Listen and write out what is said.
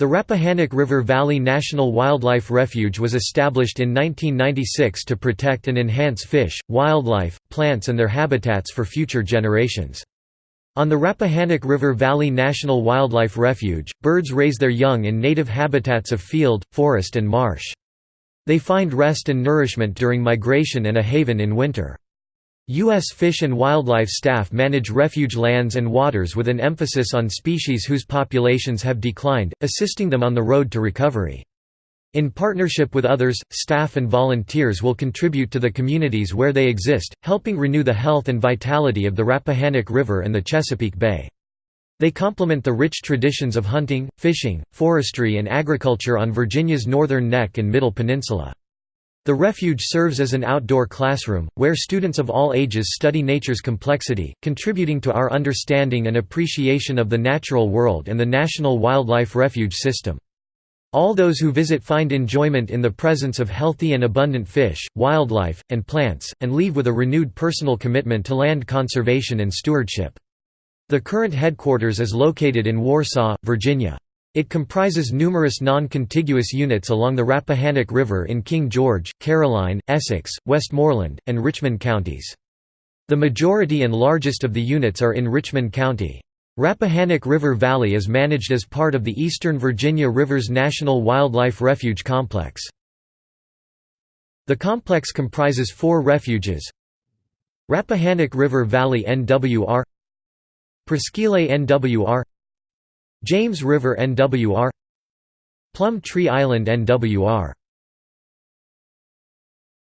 The Rappahannock River Valley National Wildlife Refuge was established in 1996 to protect and enhance fish, wildlife, plants and their habitats for future generations. On the Rappahannock River Valley National Wildlife Refuge, birds raise their young in native habitats of field, forest and marsh. They find rest and nourishment during migration and a haven in winter. U.S. Fish and Wildlife staff manage refuge lands and waters with an emphasis on species whose populations have declined, assisting them on the road to recovery. In partnership with others, staff and volunteers will contribute to the communities where they exist, helping renew the health and vitality of the Rappahannock River and the Chesapeake Bay. They complement the rich traditions of hunting, fishing, forestry and agriculture on Virginia's northern neck and middle peninsula. The refuge serves as an outdoor classroom, where students of all ages study nature's complexity, contributing to our understanding and appreciation of the natural world and the National Wildlife Refuge system. All those who visit find enjoyment in the presence of healthy and abundant fish, wildlife, and plants, and leave with a renewed personal commitment to land conservation and stewardship. The current headquarters is located in Warsaw, Virginia. It comprises numerous non-contiguous units along the Rappahannock River in King George, Caroline, Essex, Westmoreland, and Richmond counties. The majority and largest of the units are in Richmond County. Rappahannock River Valley is managed as part of the Eastern Virginia Rivers National Wildlife Refuge Complex. The complex comprises four refuges Rappahannock River Valley NWR Presqu'île NWR James River NWR Plum Tree Island NWR